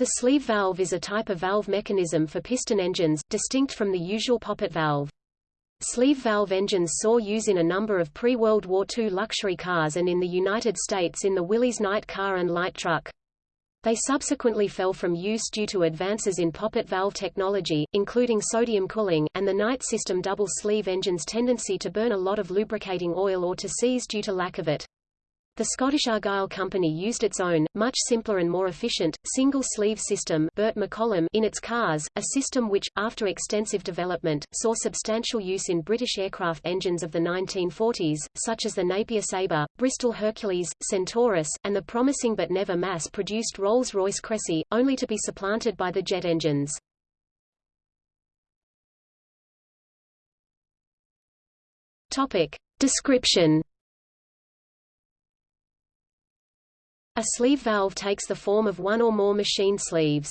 The sleeve valve is a type of valve mechanism for piston engines, distinct from the usual poppet valve. Sleeve valve engines saw use in a number of pre-World War II luxury cars and in the United States in the Willys Knight car and light truck. They subsequently fell from use due to advances in poppet valve technology, including sodium cooling, and the Knight system double sleeve engine's tendency to burn a lot of lubricating oil or to seize due to lack of it. The Scottish Argyll Company used its own, much simpler and more efficient, single-sleeve system Burt McCollum in its cars, a system which, after extensive development, saw substantial use in British aircraft engines of the 1940s, such as the Napier Sabre, Bristol Hercules, Centaurus, and the promising but never mass-produced Rolls-Royce Crecy, only to be supplanted by the jet engines. Topic. Description A sleeve valve takes the form of one or more machine sleeves.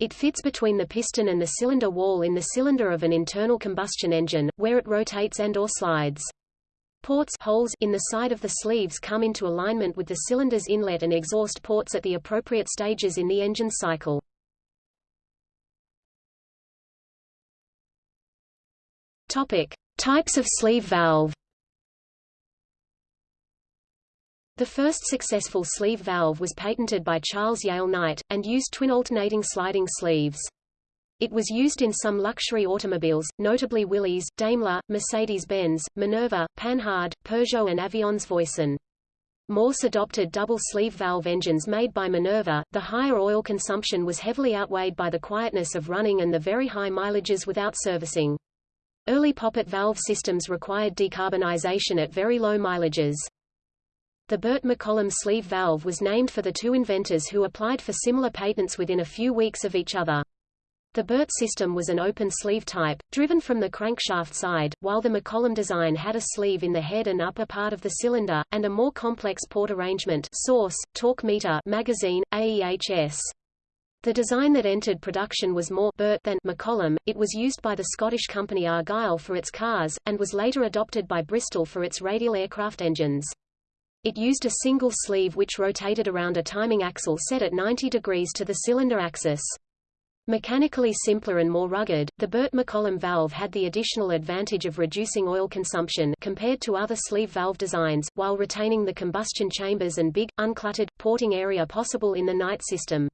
It fits between the piston and the cylinder wall in the cylinder of an internal combustion engine, where it rotates and or slides. Ports holes in the side of the sleeves come into alignment with the cylinder's inlet and exhaust ports at the appropriate stages in the engine cycle. Topic: Types of sleeve valve. The first successful sleeve valve was patented by Charles Yale Knight, and used twin alternating sliding sleeves. It was used in some luxury automobiles, notably Willys, Daimler, Mercedes-Benz, Minerva, Panhard, Peugeot and Avions Voisin. Mors adopted double sleeve valve engines made by Minerva. The higher oil consumption was heavily outweighed by the quietness of running and the very high mileages without servicing. Early poppet valve systems required decarbonization at very low mileages. The Burt McCollum sleeve valve was named for the two inventors who applied for similar patents within a few weeks of each other. The Burt system was an open sleeve type, driven from the crankshaft side, while the McCollum design had a sleeve in the head and upper part of the cylinder, and a more complex port arrangement source, torque meter magazine, AEHS. The design that entered production was more Burt than McCollum. It was used by the Scottish company Argyll for its cars, and was later adopted by Bristol for its radial aircraft engines. It used a single sleeve which rotated around a timing axle set at 90 degrees to the cylinder axis. Mechanically simpler and more rugged, the Burt-McCollum valve had the additional advantage of reducing oil consumption compared to other sleeve valve designs, while retaining the combustion chambers and big, uncluttered, porting area possible in the Knight system.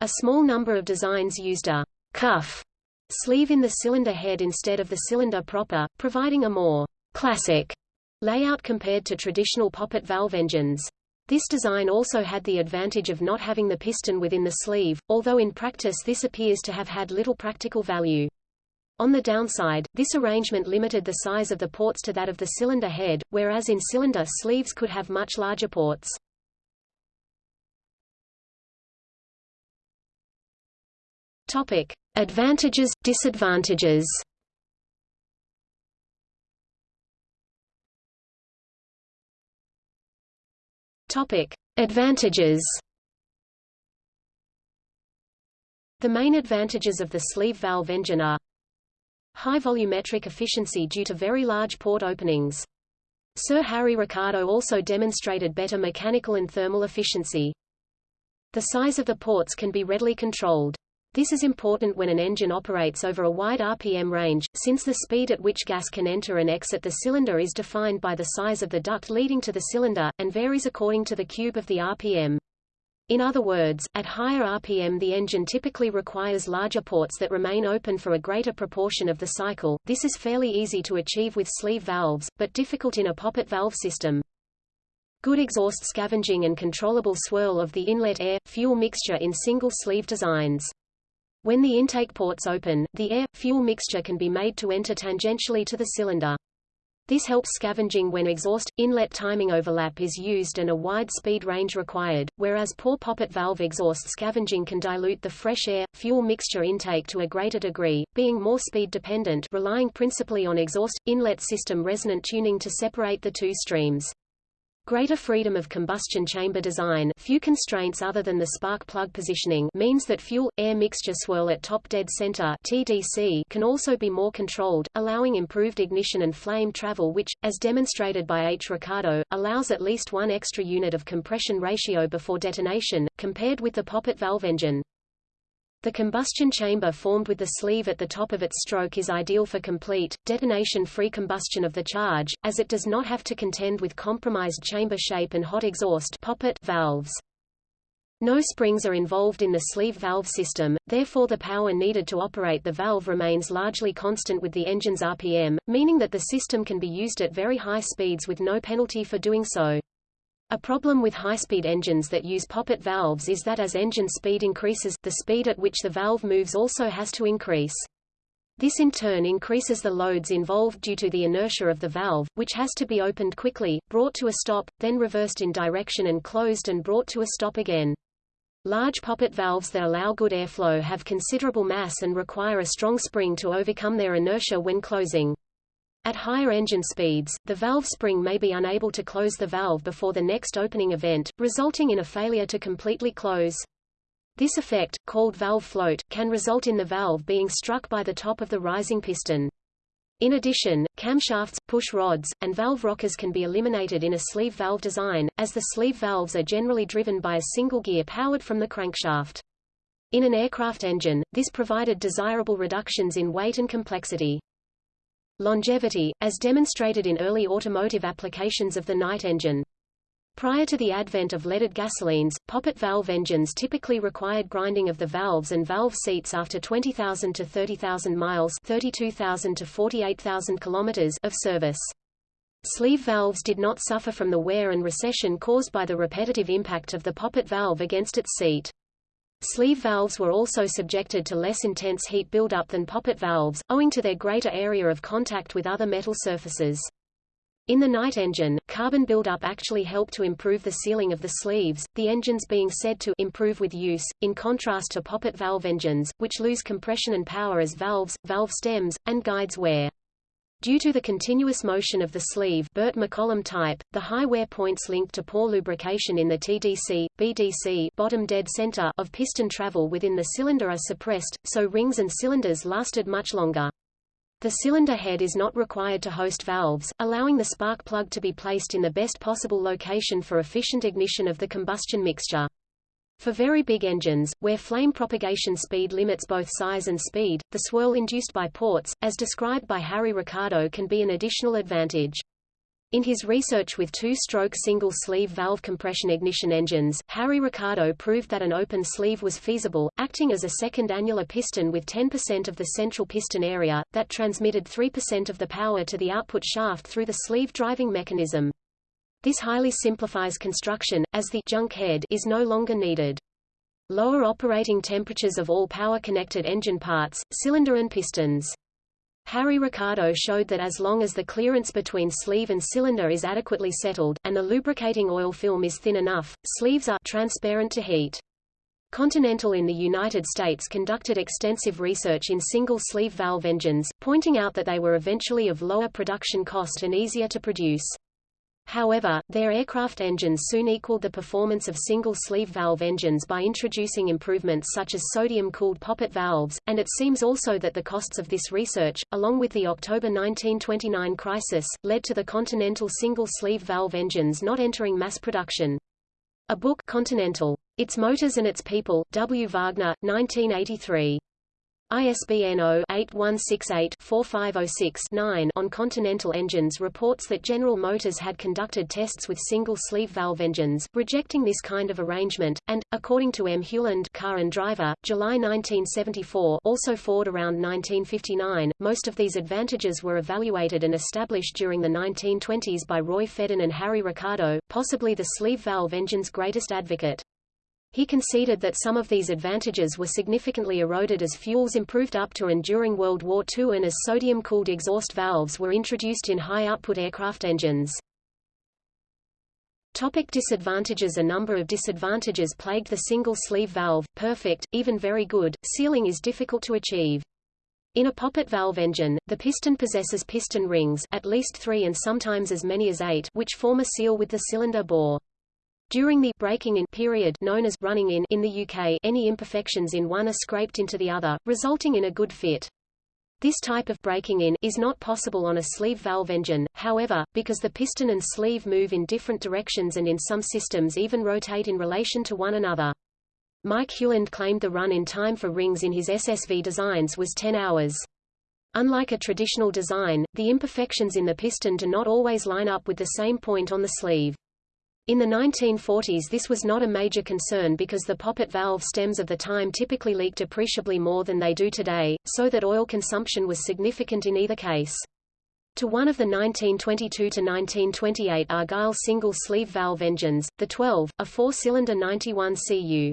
A small number of designs used a cuff sleeve in the cylinder head instead of the cylinder proper, providing a more classic Layout compared to traditional poppet valve engines. This design also had the advantage of not having the piston within the sleeve, although in practice this appears to have had little practical value. On the downside, this arrangement limited the size of the ports to that of the cylinder head, whereas in cylinder sleeves could have much larger ports. Topic: Advantages, disadvantages. Topic: Advantages. The main advantages of the sleeve valve engine are high volumetric efficiency due to very large port openings. Sir Harry Ricardo also demonstrated better mechanical and thermal efficiency. The size of the ports can be readily controlled. This is important when an engine operates over a wide RPM range, since the speed at which gas can enter and exit the cylinder is defined by the size of the duct leading to the cylinder, and varies according to the cube of the RPM. In other words, at higher RPM the engine typically requires larger ports that remain open for a greater proportion of the cycle. This is fairly easy to achieve with sleeve valves, but difficult in a poppet valve system. Good exhaust scavenging and controllable swirl of the inlet air-fuel mixture in single sleeve designs. When the intake ports open, the air-fuel mixture can be made to enter tangentially to the cylinder. This helps scavenging when exhaust-inlet timing overlap is used and a wide speed range required, whereas poor poppet valve exhaust scavenging can dilute the fresh air-fuel mixture intake to a greater degree, being more speed-dependent relying principally on exhaust-inlet system resonant tuning to separate the two streams. Greater freedom of combustion chamber design few constraints other than the spark plug positioning means that fuel-air mixture swirl at top dead center TDC can also be more controlled, allowing improved ignition and flame travel which, as demonstrated by H. Ricardo, allows at least one extra unit of compression ratio before detonation, compared with the poppet valve engine. The combustion chamber formed with the sleeve at the top of its stroke is ideal for complete, detonation-free combustion of the charge, as it does not have to contend with compromised chamber shape and hot exhaust poppet valves. No springs are involved in the sleeve valve system, therefore the power needed to operate the valve remains largely constant with the engine's RPM, meaning that the system can be used at very high speeds with no penalty for doing so. A problem with high-speed engines that use poppet valves is that as engine speed increases, the speed at which the valve moves also has to increase. This in turn increases the loads involved due to the inertia of the valve, which has to be opened quickly, brought to a stop, then reversed in direction and closed and brought to a stop again. Large poppet valves that allow good airflow have considerable mass and require a strong spring to overcome their inertia when closing. At higher engine speeds, the valve spring may be unable to close the valve before the next opening event, resulting in a failure to completely close. This effect, called valve float, can result in the valve being struck by the top of the rising piston. In addition, camshafts, push rods, and valve rockers can be eliminated in a sleeve valve design, as the sleeve valves are generally driven by a single gear powered from the crankshaft. In an aircraft engine, this provided desirable reductions in weight and complexity. Longevity, as demonstrated in early automotive applications of the Knight engine. Prior to the advent of leaded gasolines, poppet valve engines typically required grinding of the valves and valve seats after 20,000 to 30,000 miles 32,000 to 48,000 kilometers of service. Sleeve valves did not suffer from the wear and recession caused by the repetitive impact of the poppet valve against its seat. Sleeve valves were also subjected to less intense heat buildup than poppet valves, owing to their greater area of contact with other metal surfaces. In the Knight engine, carbon buildup actually helped to improve the sealing of the sleeves, the engines being said to improve with use, in contrast to poppet valve engines, which lose compression and power as valves, valve stems, and guides wear. Due to the continuous motion of the sleeve Burt McCollum type, the high wear points linked to poor lubrication in the TDC, BDC bottom dead center of piston travel within the cylinder are suppressed, so rings and cylinders lasted much longer. The cylinder head is not required to host valves, allowing the spark plug to be placed in the best possible location for efficient ignition of the combustion mixture. For very big engines, where flame propagation speed limits both size and speed, the swirl induced by ports, as described by Harry Ricardo can be an additional advantage. In his research with two-stroke single-sleeve valve compression ignition engines, Harry Ricardo proved that an open sleeve was feasible, acting as a second annular piston with 10% of the central piston area, that transmitted 3% of the power to the output shaft through the sleeve driving mechanism. This highly simplifies construction, as the junk head is no longer needed. Lower operating temperatures of all power-connected engine parts, cylinder and pistons. Harry Ricardo showed that as long as the clearance between sleeve and cylinder is adequately settled, and the lubricating oil film is thin enough, sleeves are transparent to heat. Continental in the United States conducted extensive research in single-sleeve valve engines, pointing out that they were eventually of lower production cost and easier to produce. However, their aircraft engines soon equaled the performance of single-sleeve valve engines by introducing improvements such as sodium-cooled poppet valves, and it seems also that the costs of this research, along with the October 1929 crisis, led to the Continental single-sleeve valve engines not entering mass production. A book Continental. Its Motors and Its People, W. Wagner, 1983. ISBN 0-8168-4506-9 on Continental engines reports that General Motors had conducted tests with single-sleeve valve engines, rejecting this kind of arrangement, and, according to M. Hewland Car and Driver, July 1974 also Ford around 1959, most of these advantages were evaluated and established during the 1920s by Roy Fedden and Harry Ricardo, possibly the sleeve valve engine's greatest advocate. He conceded that some of these advantages were significantly eroded as fuels improved up to and during World War II and as sodium-cooled exhaust valves were introduced in high-output aircraft engines. Topic disadvantages A number of disadvantages plagued the single-sleeve valve, perfect, even very good, sealing is difficult to achieve. In a poppet valve engine, the piston possesses piston rings at least three and sometimes as many as eight which form a seal with the cylinder bore. During the breaking in period known as running in in the UK, any imperfections in one are scraped into the other, resulting in a good fit. This type of breaking in is not possible on a sleeve valve engine, however, because the piston and sleeve move in different directions and in some systems even rotate in relation to one another. Mike Hewland claimed the run-in time for rings in his SSV designs was 10 hours. Unlike a traditional design, the imperfections in the piston do not always line up with the same point on the sleeve. In the 1940s this was not a major concern because the poppet valve stems of the time typically leaked appreciably more than they do today, so that oil consumption was significant in either case. To one of the 1922–1928 Argyll single-sleeve valve engines, the 12, a four-cylinder 91 cu.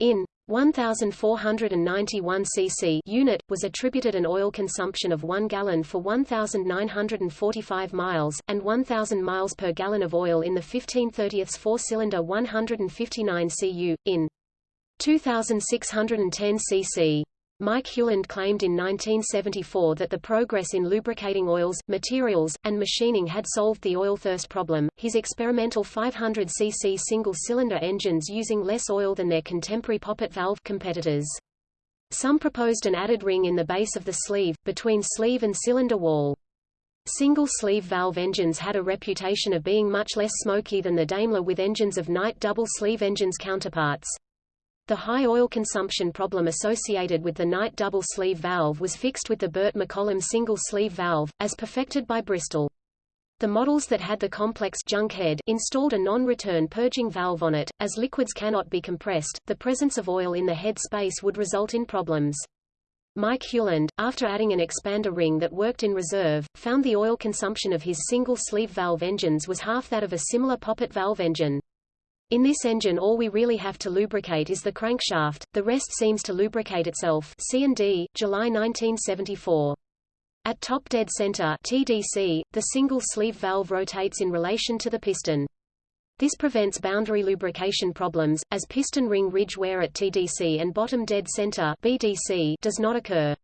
In 1491 cc unit, was attributed an oil consumption of 1 gallon for 1,945 miles, and 1,000 miles per gallon of oil in the 1530s four-cylinder 159 cu, in 2,610 cc. Mike Hewland claimed in 1974 that the progress in lubricating oils, materials, and machining had solved the oil thirst problem. His experimental 500cc single-cylinder engines using less oil than their contemporary poppet valve competitors. Some proposed an added ring in the base of the sleeve, between sleeve and cylinder wall. Single-sleeve valve engines had a reputation of being much less smoky than the Daimler with engines of Knight double-sleeve engines counterparts. The high oil consumption problem associated with the Knight double-sleeve valve was fixed with the Burt McCollum single-sleeve valve, as perfected by Bristol. The models that had the complex junk head installed a non-return purging valve on it. As liquids cannot be compressed, the presence of oil in the head space would result in problems. Mike Hewland, after adding an expander ring that worked in reserve, found the oil consumption of his single-sleeve valve engines was half that of a similar poppet valve engine. In this engine all we really have to lubricate is the crankshaft, the rest seems to lubricate itself C&D, July 1974. At top dead center TDC, the single sleeve valve rotates in relation to the piston. This prevents boundary lubrication problems, as piston ring ridge wear at TDC and bottom dead center BDC does not occur.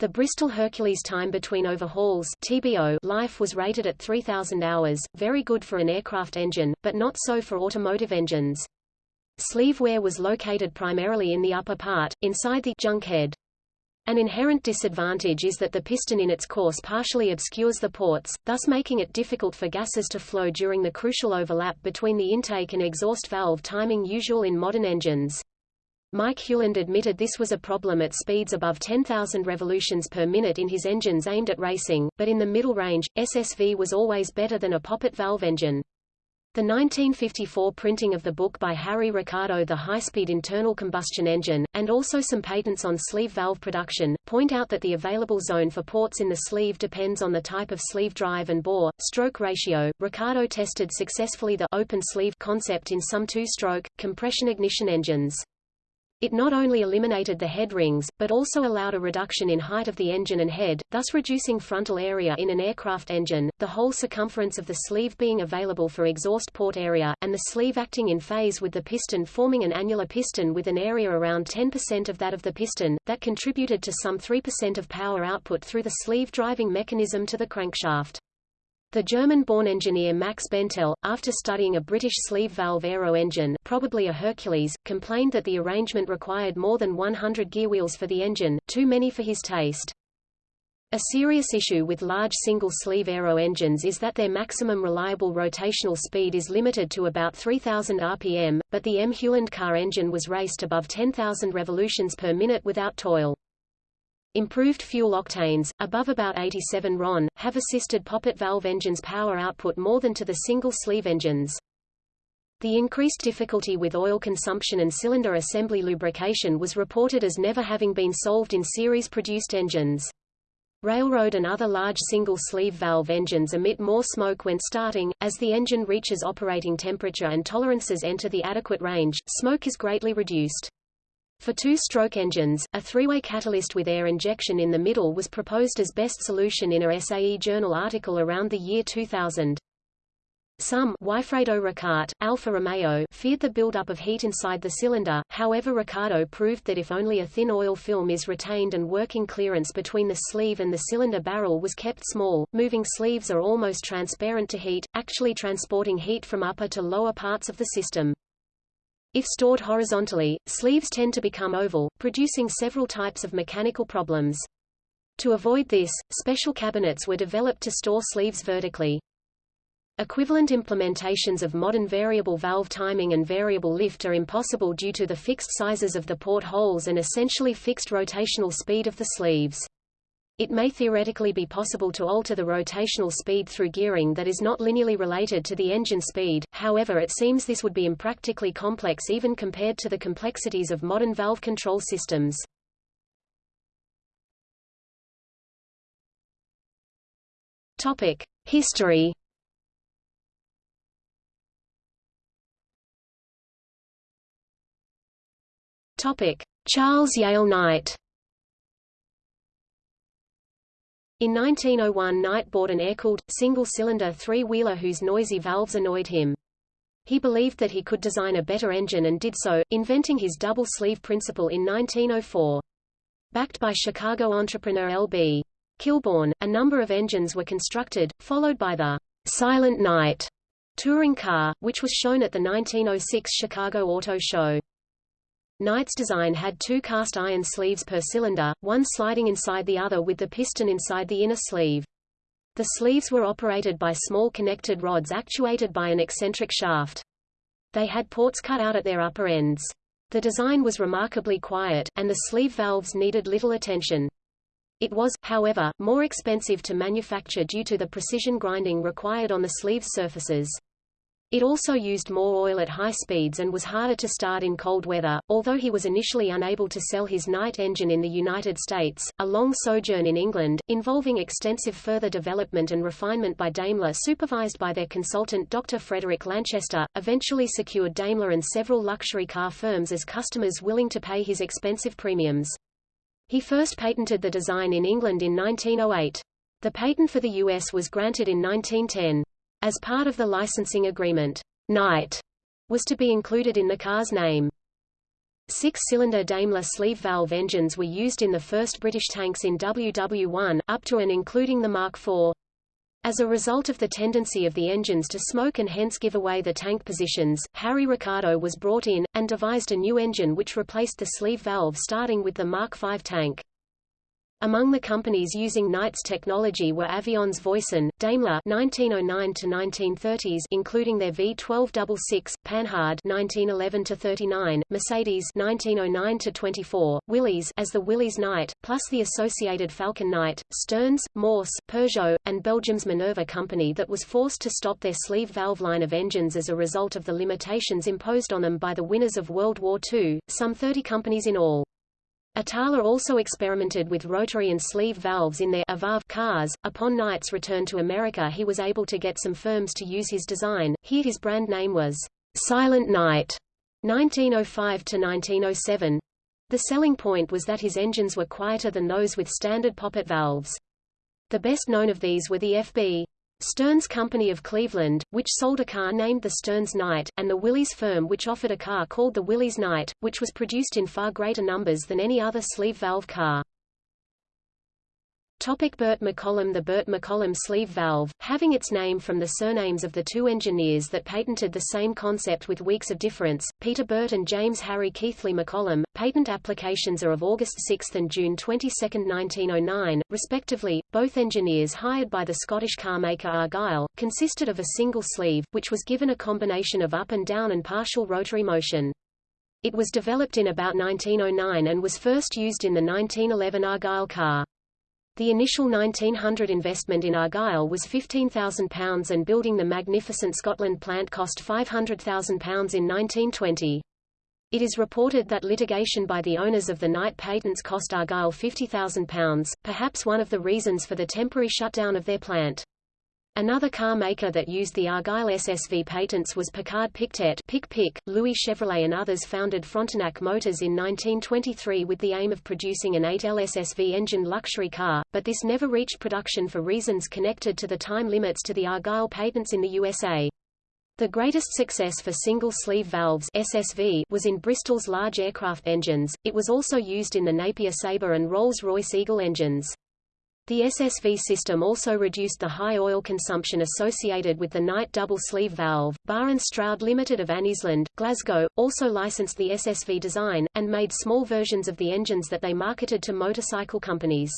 The Bristol Hercules time between overhauls TBO life was rated at 3,000 hours, very good for an aircraft engine, but not so for automotive engines. Sleeve wear was located primarily in the upper part, inside the junk head. An inherent disadvantage is that the piston in its course partially obscures the ports, thus making it difficult for gases to flow during the crucial overlap between the intake and exhaust valve timing usual in modern engines. Mike Hewland admitted this was a problem at speeds above 10,000 revolutions per minute in his engines aimed at racing, but in the middle range, SSV was always better than a poppet valve engine. The 1954 printing of the book by Harry Ricardo The High-Speed Internal Combustion Engine, and also some patents on sleeve valve production, point out that the available zone for ports in the sleeve depends on the type of sleeve drive and bore, stroke ratio. Ricardo tested successfully the open sleeve concept in some two-stroke, compression ignition engines. It not only eliminated the head rings, but also allowed a reduction in height of the engine and head, thus reducing frontal area in an aircraft engine, the whole circumference of the sleeve being available for exhaust port area, and the sleeve acting in phase with the piston forming an annular piston with an area around 10% of that of the piston, that contributed to some 3% of power output through the sleeve driving mechanism to the crankshaft. The German-born engineer Max Bentel, after studying a British sleeve valve aero engine probably a Hercules, complained that the arrangement required more than 100 gearwheels for the engine, too many for his taste. A serious issue with large single-sleeve aero engines is that their maximum reliable rotational speed is limited to about 3000 rpm, but the M. Hewland car engine was raced above 10,000 revolutions per minute without toil. Improved fuel octanes, above about 87 RON, have assisted poppet valve engines' power output more than to the single-sleeve engines. The increased difficulty with oil consumption and cylinder assembly lubrication was reported as never having been solved in series-produced engines. Railroad and other large single-sleeve valve engines emit more smoke when starting. As the engine reaches operating temperature and tolerances enter the adequate range, smoke is greatly reduced. For two-stroke engines, a three-way catalyst with air injection in the middle was proposed as best solution in a SAE journal article around the year 2000. Some Wifredo Ricart, Alfa Romeo feared the buildup of heat inside the cylinder, however Ricardo proved that if only a thin oil film is retained and working clearance between the sleeve and the cylinder barrel was kept small, moving sleeves are almost transparent to heat, actually transporting heat from upper to lower parts of the system. If stored horizontally, sleeves tend to become oval, producing several types of mechanical problems. To avoid this, special cabinets were developed to store sleeves vertically. Equivalent implementations of modern variable valve timing and variable lift are impossible due to the fixed sizes of the port holes and essentially fixed rotational speed of the sleeves. It may theoretically be possible to alter the rotational speed through gearing that is not linearly related to the engine speed, however it seems this would be impractically complex even compared to the complexities of modern valve control systems. Topic: History Topic: Charles Yale Knight. In 1901 Knight bought an air-cooled, single-cylinder three-wheeler whose noisy valves annoyed him. He believed that he could design a better engine and did so, inventing his double-sleeve principle in 1904. Backed by Chicago entrepreneur L.B. Kilbourne, a number of engines were constructed, followed by the Silent Knight touring car, which was shown at the 1906 Chicago Auto Show. Knight's design had two cast iron sleeves per cylinder, one sliding inside the other with the piston inside the inner sleeve. The sleeves were operated by small connected rods actuated by an eccentric shaft. They had ports cut out at their upper ends. The design was remarkably quiet, and the sleeve valves needed little attention. It was, however, more expensive to manufacture due to the precision grinding required on the sleeve surfaces. It also used more oil at high speeds and was harder to start in cold weather. Although he was initially unable to sell his Knight engine in the United States, a long sojourn in England, involving extensive further development and refinement by Daimler supervised by their consultant Dr. Frederick Lanchester, eventually secured Daimler and several luxury car firms as customers willing to pay his expensive premiums. He first patented the design in England in 1908. The patent for the U.S. was granted in 1910. As part of the licensing agreement, Knight was to be included in the car's name. Six-cylinder Daimler sleeve valve engines were used in the first British tanks in WW1, up to and including the Mark IV. As a result of the tendency of the engines to smoke and hence give away the tank positions, Harry Ricardo was brought in, and devised a new engine which replaced the sleeve valve starting with the Mark V tank. Among the companies using Knight's technology were Avions Voisin, Daimler 1909 to 1930s including their V1266, Panhard 1911 to 39, Mercedes 1909 to 24, Willys as the Willys Knight, plus the associated Falcon Knight, Stearns, Mors, Peugeot, and Belgium's Minerva company that was forced to stop their sleeve valve line of engines as a result of the limitations imposed on them by the winners of World War II, some 30 companies in all. Itala also experimented with rotary and sleeve valves in their Avarv cars. Upon Knight's return to America he was able to get some firms to use his design. Here his brand name was Silent Knight 1905 to 1907. The selling point was that his engines were quieter than those with standard poppet valves. The best known of these were the FB Stearns Company of Cleveland, which sold a car named the Stearns Knight, and the Willys firm which offered a car called the Willys Knight, which was produced in far greater numbers than any other sleeve valve car. Topic Burt McCollum The Burt McCollum sleeve valve, having its name from the surnames of the two engineers that patented the same concept with weeks of difference, Peter Burt and James Harry Keighley McCollum, patent applications are of August 6 and June 22, 1909, respectively. Both engineers hired by the Scottish carmaker Argyll, consisted of a single sleeve, which was given a combination of up and down and partial rotary motion. It was developed in about 1909 and was first used in the 1911 Argyll car. The initial 1900 investment in Argyll was £15,000 and building the magnificent Scotland plant cost £500,000 in 1920. It is reported that litigation by the owners of the Knight patents cost Argyll £50,000, perhaps one of the reasons for the temporary shutdown of their plant. Another car maker that used the Argyll SSV patents was Piccard Pictet Pic Pic. Louis Chevrolet and others founded Frontenac Motors in 1923 with the aim of producing an 8L SSV engined luxury car, but this never reached production for reasons connected to the time limits to the Argyll patents in the USA. The greatest success for single-sleeve valves SSV was in Bristol's large aircraft engines, it was also used in the Napier Sabre and Rolls-Royce Eagle engines. The SSV system also reduced the high oil consumption associated with the Knight double-sleeve valve. Barr and Stroud Limited of Anniesland, Glasgow, also licensed the SSV design, and made small versions of the engines that they marketed to motorcycle companies.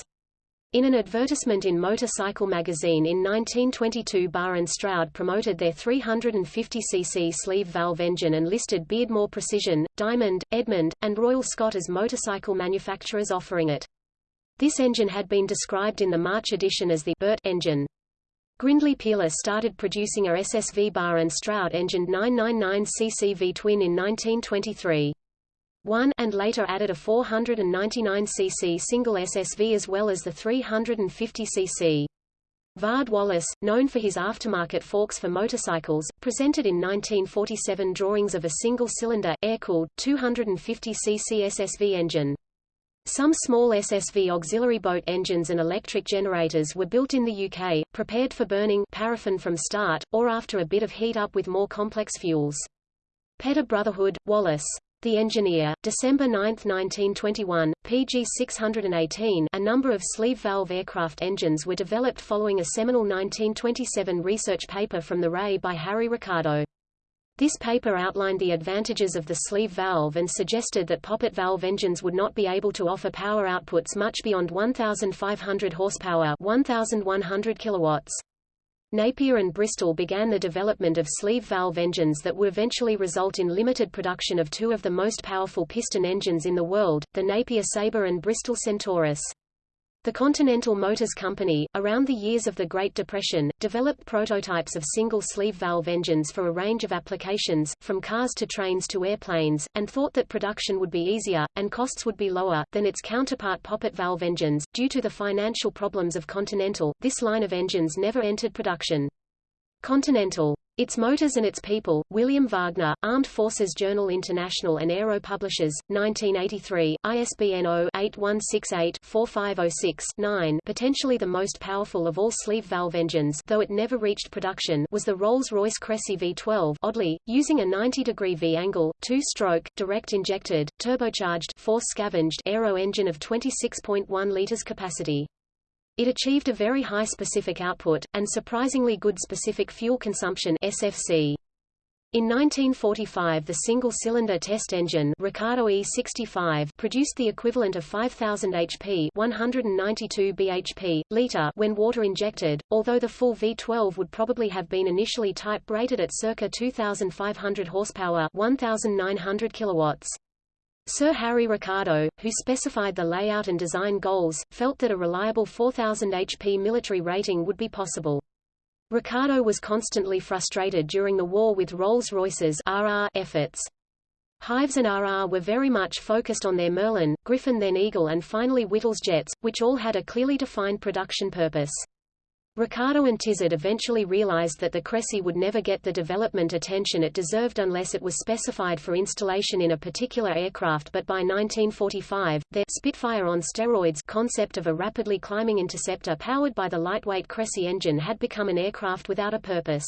In an advertisement in Motorcycle magazine in 1922 Barr and Stroud promoted their 350cc sleeve valve engine and listed Beardmore Precision, Diamond, Edmund, and Royal Scot as motorcycle manufacturers offering it. This engine had been described in the March edition as the Burt engine. Grindlay Peerless started producing a SSV Barr and Stroud engined 999cc V-twin in 1923. 1 and later added a 499cc single SSV as well as the 350cc. Vard Wallace, known for his aftermarket forks for motorcycles, presented in 1947 drawings of a single-cylinder, air-cooled, 250cc SSV engine. Some small SSV auxiliary boat engines and electric generators were built in the UK, prepared for burning paraffin from start, or after a bit of heat up with more complex fuels. Peter Brotherhood, Wallace. The Engineer, December 9, 1921, PG 618 a number of sleeve valve aircraft engines were developed following a seminal 1927 research paper from the RAE by Harry Ricardo. This paper outlined the advantages of the sleeve valve and suggested that poppet valve engines would not be able to offer power outputs much beyond 1,500 horsepower 1,100 kilowatts. Napier and Bristol began the development of sleeve valve engines that would eventually result in limited production of two of the most powerful piston engines in the world, the Napier Sabre and Bristol Centaurus. The Continental Motors Company, around the years of the Great Depression, developed prototypes of single-sleeve valve engines for a range of applications, from cars to trains to airplanes, and thought that production would be easier, and costs would be lower, than its counterpart poppet valve engines. Due to the financial problems of Continental, this line of engines never entered production. Continental its motors and its people, William Wagner, Armed Forces Journal International and Aero Publishers, 1983, ISBN 0-8168-4506-9 potentially the most powerful of all sleeve valve engines though it never reached production was the Rolls-Royce Crecy V12 oddly, using a 90-degree V-angle, two-stroke, direct-injected, turbocharged force-scavenged aero engine of 26.1 litres capacity. It achieved a very high specific output, and surprisingly good specific fuel consumption SFC. In 1945 the single-cylinder test engine Ricardo E65 produced the equivalent of 5000 HP 192 bhp, liter when water injected, although the full V12 would probably have been initially type-rated at circa 2500 horsepower 1900 kilowatts. Sir Harry Ricardo, who specified the layout and design goals, felt that a reliable 4000 HP military rating would be possible. Ricardo was constantly frustrated during the war with Rolls-Royce's efforts. Hives and RR were very much focused on their Merlin, Griffon then Eagle and finally Whittles jets, which all had a clearly defined production purpose. Ricardo and Tizard eventually realized that the Crecy would never get the development attention it deserved unless it was specified for installation in a particular aircraft but by 1945, their Spitfire on steroids concept of a rapidly climbing interceptor powered by the lightweight Crecy engine had become an aircraft without a purpose.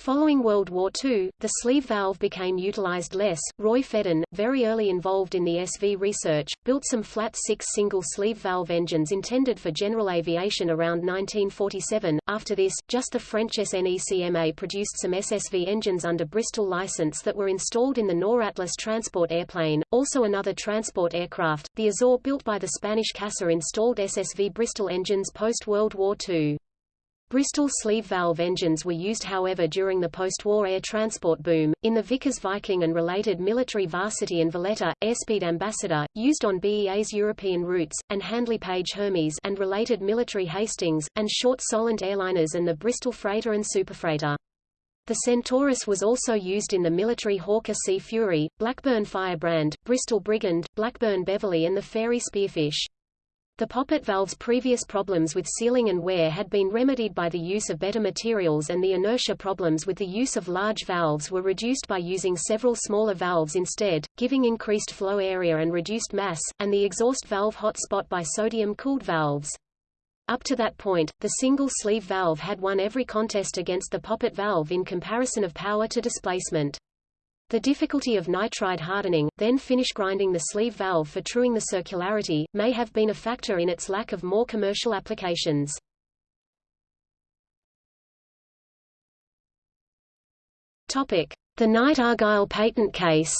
Following World War II, the sleeve valve became utilized less. Roy Fedden, very early involved in the SV research, built some flat six single sleeve valve engines intended for general aviation around 1947. After this, just the French SNECMA produced some SSV engines under Bristol license that were installed in the Noratlas transport airplane. Also another transport aircraft, the Azor built by the Spanish CASA installed SSV Bristol engines post-World War II. Bristol sleeve valve engines were used however during the post-war air transport boom, in the Vickers Viking and related military Varsity and Valletta, Airspeed Ambassador, used on BEA's European routes, and Handley Page Hermes and related military Hastings, and short Solent airliners and the Bristol Freighter and Superfreighter. The Centaurus was also used in the military Hawker Sea Fury, Blackburn Firebrand, Bristol Brigand, Blackburn Beverley and the Fairey Spearfish. The poppet valve's previous problems with sealing and wear had been remedied by the use of better materials and the inertia problems with the use of large valves were reduced by using several smaller valves instead, giving increased flow area and reduced mass, and the exhaust valve hot spot by sodium-cooled valves. Up to that point, the single sleeve valve had won every contest against the poppet valve in comparison of power to displacement. The difficulty of nitride hardening, then finish grinding the sleeve valve for truing the circularity, may have been a factor in its lack of more commercial applications. Topic: The Knight Argyll patent case.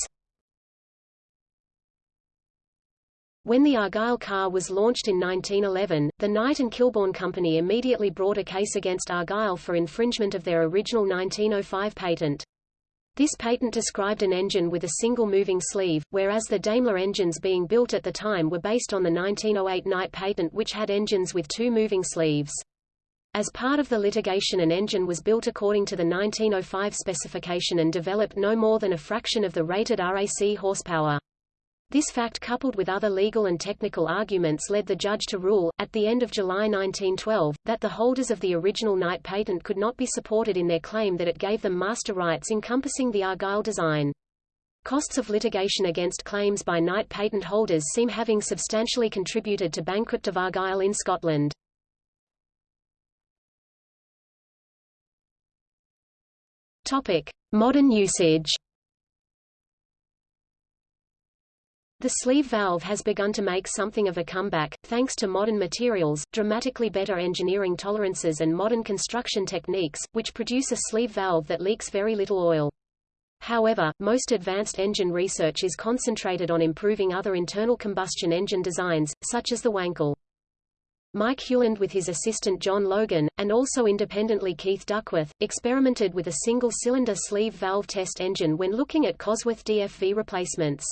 When the Argyll car was launched in 1911, the Knight and Kilbourne Company immediately brought a case against Argyll for infringement of their original 1905 patent. This patent described an engine with a single moving sleeve, whereas the Daimler engines being built at the time were based on the 1908 Knight patent which had engines with two moving sleeves. As part of the litigation an engine was built according to the 1905 specification and developed no more than a fraction of the rated RAC horsepower. This fact coupled with other legal and technical arguments led the judge to rule, at the end of July 1912, that the holders of the original Knight patent could not be supported in their claim that it gave them master rights encompassing the Argyll design. Costs of litigation against claims by Knight patent holders seem having substantially contributed to bankrupt of Argyll in Scotland. Topic: Modern usage. The sleeve valve has begun to make something of a comeback, thanks to modern materials, dramatically better engineering tolerances and modern construction techniques, which produce a sleeve valve that leaks very little oil. However, most advanced engine research is concentrated on improving other internal combustion engine designs, such as the Wankel. Mike Hewland with his assistant John Logan, and also independently Keith Duckworth, experimented with a single-cylinder sleeve valve test engine when looking at Cosworth DFV replacements.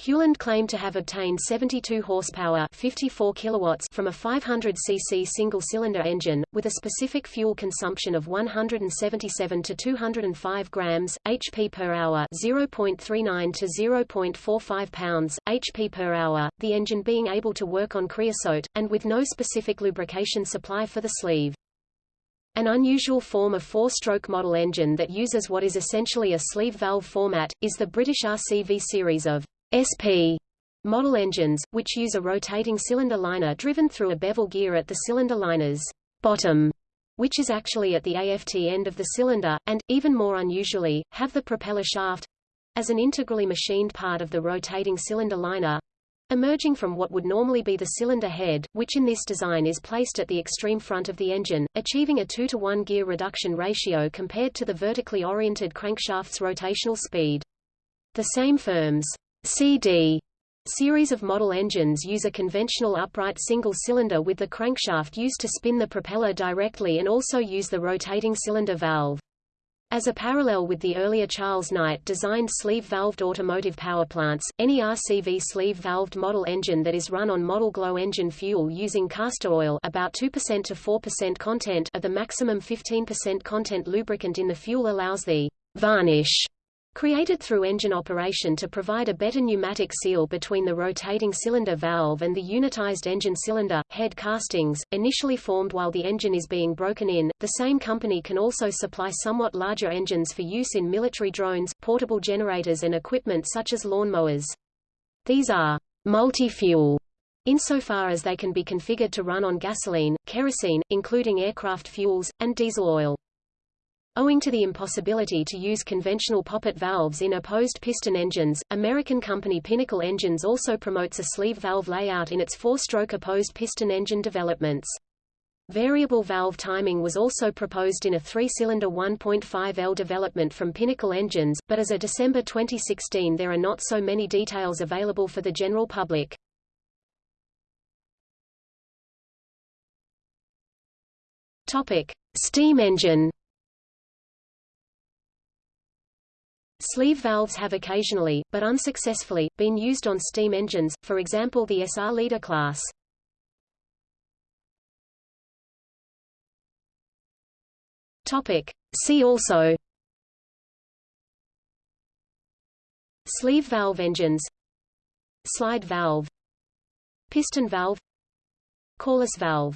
Hewland claimed to have obtained 72 horsepower 54 kilowatts from a 500cc single-cylinder engine, with a specific fuel consumption of 177 to 205 grams, HP per hour 0.39 to 0.45 pounds, HP per hour, the engine being able to work on creosote, and with no specific lubrication supply for the sleeve. An unusual form of four-stroke model engine that uses what is essentially a sleeve valve format, is the British RCV series of SP model engines, which use a rotating cylinder liner driven through a bevel gear at the cylinder liner's bottom, which is actually at the aft end of the cylinder, and, even more unusually, have the propeller shaft as an integrally machined part of the rotating cylinder liner emerging from what would normally be the cylinder head, which in this design is placed at the extreme front of the engine, achieving a 2 to 1 gear reduction ratio compared to the vertically oriented crankshaft's rotational speed. The same firm's CD series of model engines use a conventional upright single cylinder with the crankshaft used to spin the propeller directly and also use the rotating cylinder valve. As a parallel with the earlier Charles Knight designed sleeve-valved automotive power plants, any RCV sleeve-valved model engine that is run on model glow engine fuel using castor oil about 2% to 4% content of the maximum 15% content lubricant in the fuel allows the varnish created through engine operation to provide a better pneumatic seal between the rotating cylinder valve and the unitized engine cylinder, head castings, initially formed while the engine is being broken in. The same company can also supply somewhat larger engines for use in military drones, portable generators and equipment such as lawnmowers. These are multi-fuel insofar as they can be configured to run on gasoline, kerosene, including aircraft fuels, and diesel oil. Owing to the impossibility to use conventional poppet valves in opposed piston engines, American company Pinnacle Engines also promotes a sleeve valve layout in its four-stroke opposed piston engine developments. Variable valve timing was also proposed in a three-cylinder 1.5L development from Pinnacle Engines, but as of December 2016 there are not so many details available for the general public. Topic: Steam engine Sleeve valves have occasionally, but unsuccessfully, been used on steam engines, for example the SR Leader class. See also Sleeve valve engines Slide valve Piston valve Corliss valve